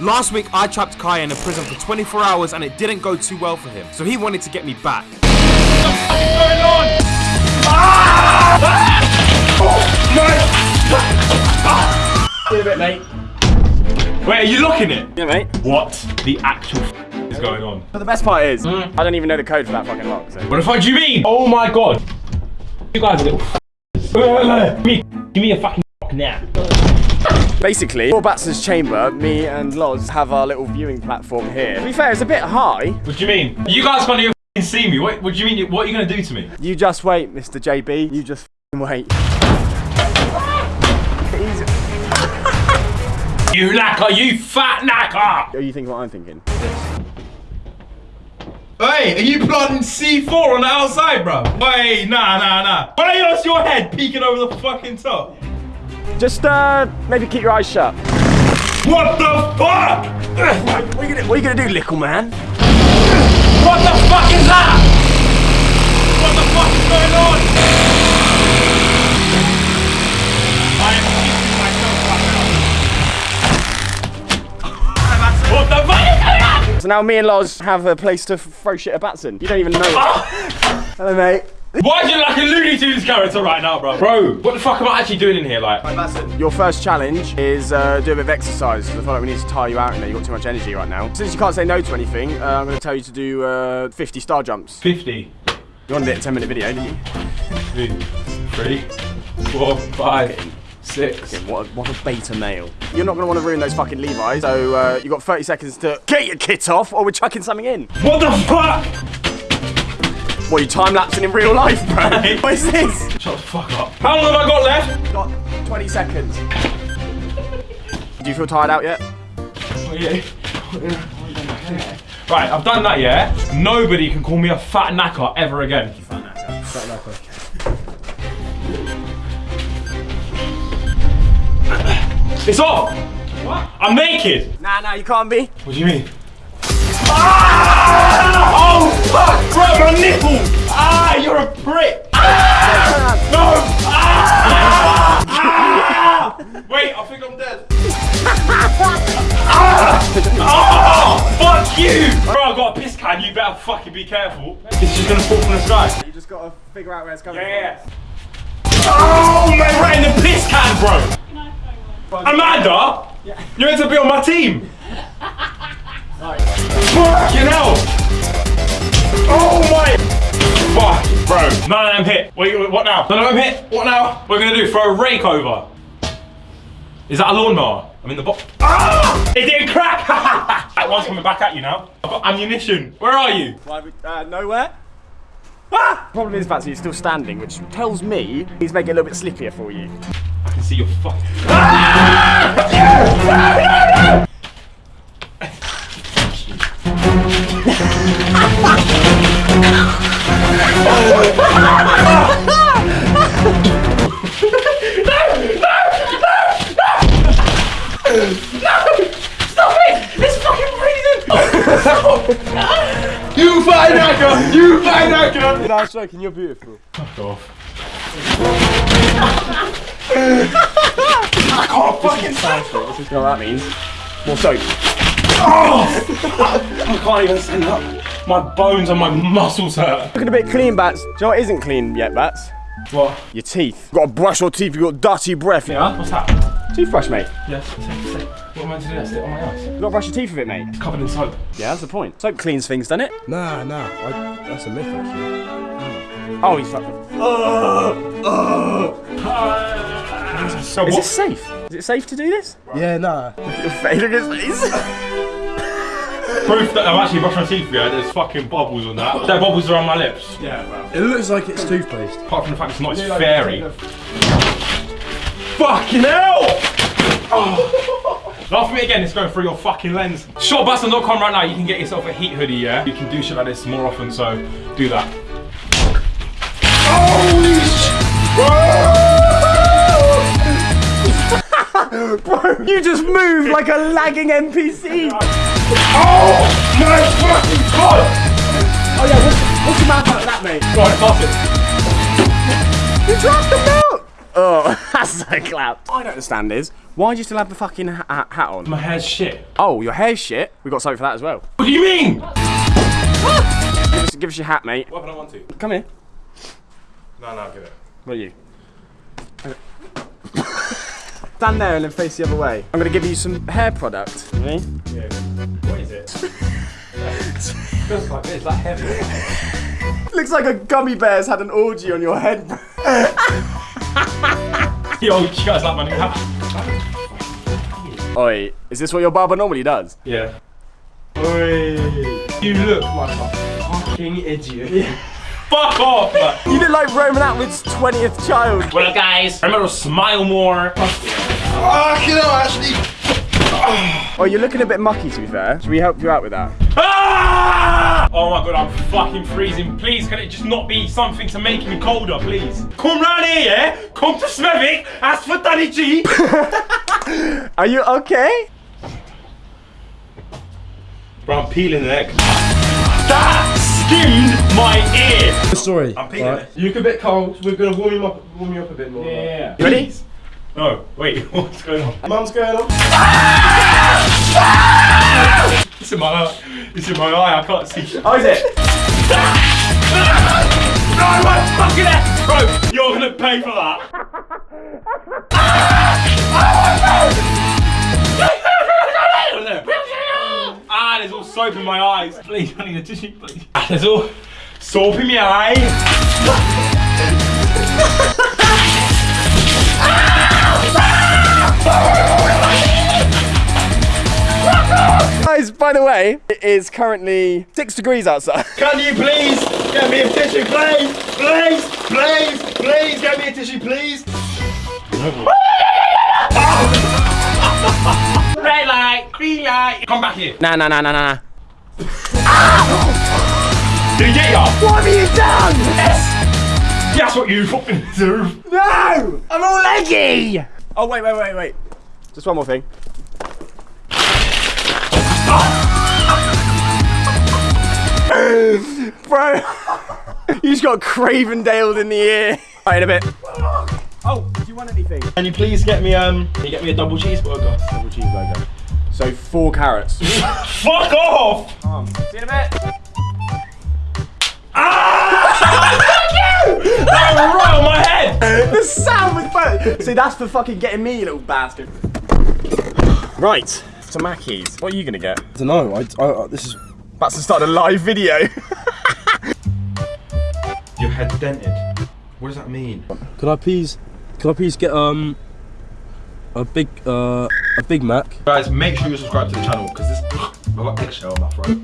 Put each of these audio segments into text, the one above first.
Last week, I trapped Kai in a prison for 24 hours and it didn't go too well for him, so he wanted to get me back. Wait a bit, mate. Wait, are you locking it? Yeah, mate. What the actual f- is going on? But the best part is, hmm? I don't even know the code for that fucking lock. So. What the fuck do you mean? Oh my god. You guys are little f- Give me, give me a fucking f- now. Basically, for Batson's chamber, me and Loz have our little viewing platform here. To be fair, it's a bit high. What do you mean? You guys can't even see me. What, what do you mean? What are you gonna do to me? You just wait, Mr. JB. You just wait. You knacker, you fat knacker! Are you thinking what I'm thinking? Hey, are you planting C4 on the outside, bro? Hey, nah, nah, nah. Why don't you lost your head peeking over the fucking top? Just uh, maybe keep your eyes shut. What the fuck? What are you gonna, what are you gonna do, little man? What the fuck is that? What the fuck is going on? I am kicking myself right now. What the fuck is going on? So now me and Loz have a place to throw shit at Batson. You don't even know it. Hello, mate. Why are you like a Looney Tunes character right now, bro? Bro, what the fuck am I actually doing in here, like? Your first challenge is uh, do a bit of exercise. 'cause I feel like we need to tire you out in there. You've got too much energy right now. Since you can't say no to anything, uh, I'm going to tell you to do uh, 50 star jumps. 50. You wanted it a 10 minute video, didn't you? Two, three, four, five, six. What a, what a beta male. You're not going to want to ruin those fucking Levi's, so uh, you've got 30 seconds to get your kit off or we're chucking something in. What the fuck? What, you time lapsing in real life, bro? what is this? Shut the fuck up. How long have I got left? Got 20 seconds. Do you feel tired out yet? Oh, oh, yeah. Right, I've done that, yeah? Nobody can call me a fat knacker ever again. It's off! What? I'm naked! Nah, nah, you can't be. What do you mean? Ah! Oh fuck! Bro, my nipple! Ah, you're a prick! Ah! No! Ah! Ah! Wait, I think I'm dead. ah! Oh, fuck you! Bro, I got a piss can, you better fucking be careful. It's just gonna fall from the sky. You just got to figure out where it's coming Yeah, yeah. Oh, man, right in the piss can, bro! Amanda! You're meant to be on my team! Fucking hell! Oh my! Fuck, bro. None of them hit. Wait, wait, what now? None of them hit. What now? What are we gonna do? Throw a rake over? Is that a lawnmower? I'm in the box. Ah! It didn't crack! that one's coming back at you now. I've got ammunition. Where are you? Why we, uh, nowhere? Ah! Problem is, Batsy, he's still standing, which tells me he's making it a little bit slippier for you. I can see your fuck. You find actor! You find actor! No, I'm joking, you're beautiful. Fuck off. I can't fucking stand You know what that means? More soap. Oh! I can't even stand up. My bones and my muscles hurt. Looking a bit clean, Bats. Do you know what isn't clean yet, Bats? What? Your teeth. You've got to brush your teeth, you've got dirty breath. Yeah? What's that? Toothbrush, mate. Yes. Say, say. What am I meant to do? Stick it on my ass. You've got to brush your teeth with it, mate. It's covered in soap. Yeah, that's the point. Soap cleans things, doesn't it? Nah, nah, I, that's a myth actually. Oh, he's fucking. Ah! So Is what? it safe? Is it safe to do this? Yeah, nah. Your face, look at his face. Proof that I've actually brushed my teeth. Yeah, there's fucking bubbles on that. There are bubbles around my lips. Yeah, well. It looks like it's toothpaste. Apart from the fact it's not, it's fairy. Fucking hell! Oh. Laugh at me again, it's going through your fucking lens. Shotbustin.com right now, you can get yourself a heat hoodie, yeah? You can do shit like this more often, so do that. Bro, you just moved like a lagging NPC. Oh my fucking god! Oh yeah, what's, what's the matter with that, mate? Right, on, pass it. You dropped the milk. Oh, that's so clap. What I don't understand is, why do you still have the fucking ha- ha- hat on? My hair's shit. Oh, your hair's shit. We got something for that as well. What do you mean? Give us, give us your hat, mate. What if I don't want to? Come here. No, no, give it. What are you? Stand there and then face the other way. I'm gonna give you some hair product. Ready? Yeah. What is it? Feels like it's like heavy. Looks like a gummy bear's had an orgy on your head. Yo, you guys like my new hat? Oi, is this what your barber normally does? Yeah. Oi. You look like a fucking idiot. Fuck off, man. You look like Roman Atwood's 20th child. Well, guys, remember to smile more. Oh, you're looking a bit mucky to be fair. Should we help you out with that? Ah! Oh my god, I'm fucking freezing. Please, can it just not be something to make me colder, please? Come round here, yeah? Come to Smevik, ask for Danny G. Are you okay? Bro, I'm peeling the neck. That skinned my ear. Sorry. I'm peeling Right. it. You look a bit cold. We're gonna warm you up, warm you up a bit more. Yeah. You ready? No, wait, what's going on? Mum's going on. It's in my eye. It's in my eye, I can't see. Oh, is it? No, my fucking ass! Bro, you're gonna pay for that. ah, there's all soap in my eyes. Please, I need a tissue, please. Ah, there's all soap in my eye. Guys, by the way, it is currently six degrees outside. Can you please get me a tissue, please? Please, please, please get me a tissue, please. Red light, green light. Come back here. Nah, nah, nah, nah, nah. Did he get ya? What have you done? Yes. That's what you fucking deserve. No! I'm all leggy! Oh, wait, wait, wait, wait. Just one more thing. Bro, you just got Cravendale in the ear. Right, in a bit. Oh, do you want anything? Can you please get me um? Can you get me a double cheeseburger? Double cheeseburger. So four carrots. Fuck off! See you in a bit. the sound was bad. See, that's for fucking getting me, you little bastard. Right, to Mackey's. What are you gonna get? I don't know. I, I, I, this is. About to start a live video. Your head dented. What does that mean? Could I please? Could I please get um a big uh a Big Mac? Guys, make sure you subscribe to the channel because this I've got eggshell in my throat.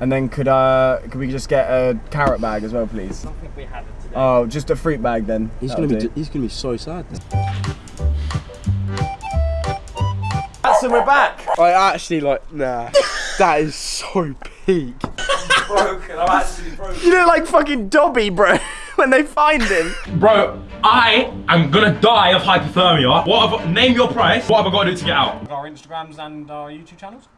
And then could uh could we just get a carrot bag as well, please? I don't think we have it today. Oh, just a fruit bag then. He's That'll gonna be. He's gonna be so sad. Then. So we're back. I actually like. Nah. that is so peak. You look like fucking Dobby, bro. when they find him. Bro, I am gonna die of hypothermia. What have I, name your price? What have I got to do to get out? our Instagrams and our YouTube channels.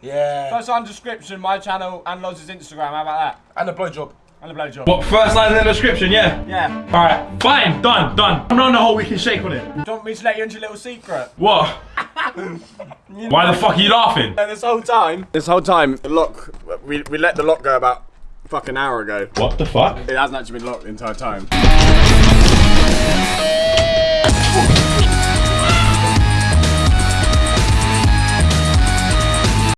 Yeah. First on description, my channel and Loz's Instagram. How about that? And a blowjob. And a blowjob. What first line in the description? Yeah. Yeah. All right, fine, done, done. I'm on the whole weekend shake on it. Do you want me to let you into a little secret? What? Why the fuck are you laughing? And this whole time. This whole time, the lock. We we let the lock go about fucking hour ago. What the fuck? It hasn't actually been locked the entire time.